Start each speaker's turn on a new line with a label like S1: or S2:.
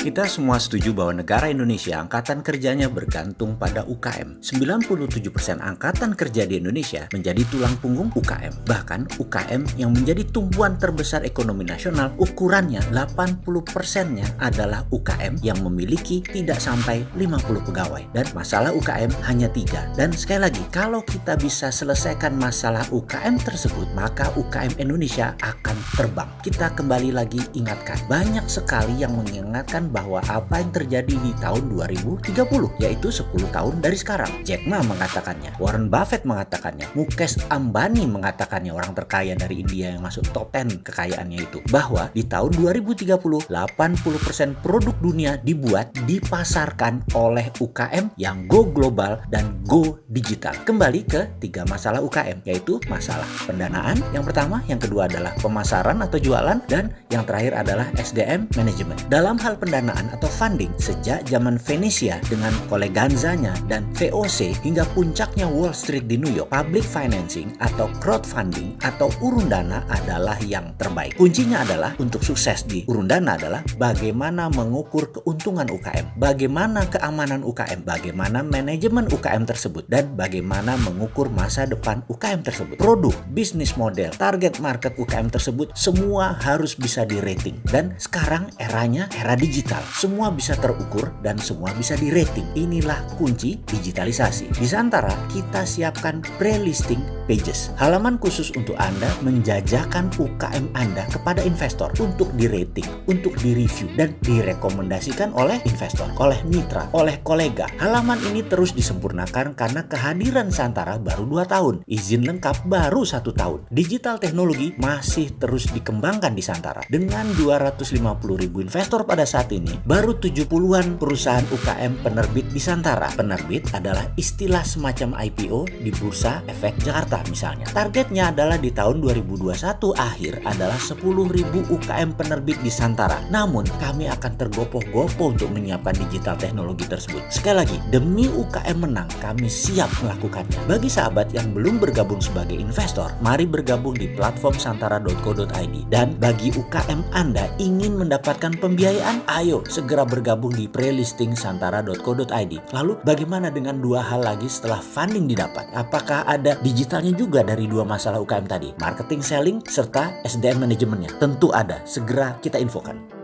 S1: Kita semua setuju bahwa negara Indonesia angkatan kerjanya bergantung pada UKM. 97% angkatan kerja di Indonesia menjadi tulang punggung UKM. Bahkan UKM yang menjadi tumpuan terbesar ekonomi nasional ukurannya 80%-nya adalah UKM yang memiliki tidak sampai 50 pegawai. Dan masalah UKM hanya tiga. Dan sekali lagi, kalau kita bisa selesaikan masalah UKM tersebut, maka UKM Indonesia akan terbang. Kita kembali lagi ingatkan, banyak sekali yang mengingatkan bahwa apa yang terjadi di tahun 2030 yaitu 10 tahun dari sekarang. Jack Ma mengatakannya, Warren Buffett mengatakannya, Mukesh Ambani mengatakannya orang terkaya dari India yang masuk top 10 kekayaannya itu bahwa di tahun 2030 80% produk dunia dibuat dipasarkan oleh UKM yang go global dan go digital. Kembali ke tiga masalah UKM yaitu masalah pendanaan yang pertama, yang kedua adalah pemasaran atau jualan dan yang terakhir adalah SDM management. Dalam hal pendanaan pendanaan atau funding sejak zaman Venesia dengan koleganzanya dan VOC hingga puncaknya Wall Street di New York, public financing atau crowdfunding atau urun dana adalah yang terbaik. Kuncinya adalah untuk sukses di urun dana adalah bagaimana mengukur keuntungan UKM, bagaimana keamanan UKM, bagaimana manajemen UKM tersebut, dan bagaimana mengukur masa depan UKM tersebut. Produk, bisnis model, target market UKM tersebut semua harus bisa di rating. Dan sekarang eranya era digital digital. Semua bisa terukur dan semua bisa di rating. Inilah kunci digitalisasi. Di Santara, kita siapkan pre-listing pages. Halaman khusus untuk Anda menjajakan UKM Anda kepada investor untuk di rating, untuk di review, dan direkomendasikan oleh investor, oleh mitra, oleh kolega. Halaman ini terus disempurnakan karena kehadiran Santara baru 2 tahun. Izin lengkap baru satu tahun. Digital teknologi masih terus dikembangkan di Santara. Dengan 250 ribu investor pada saat ini, baru 70-an perusahaan UKM penerbit di Santara. Penerbit adalah istilah semacam IPO di Bursa Efek Jakarta misalnya. Targetnya adalah di tahun 2021 akhir adalah 10.000 UKM penerbit di Santara. Namun kami akan tergopoh-gopoh untuk menyiapkan digital teknologi tersebut. Sekali lagi, demi UKM menang, kami siap melakukannya. Bagi sahabat yang belum bergabung sebagai investor, mari bergabung di platform santara.co.id. Dan bagi UKM Anda ingin mendapatkan pembiayaan, ayo Ayo segera bergabung di prelisting santara.co.id. Lalu bagaimana dengan dua hal lagi setelah funding didapat? Apakah ada digitalnya juga dari dua masalah UKM tadi? Marketing selling serta SDM manajemennya? Tentu ada. Segera kita infokan.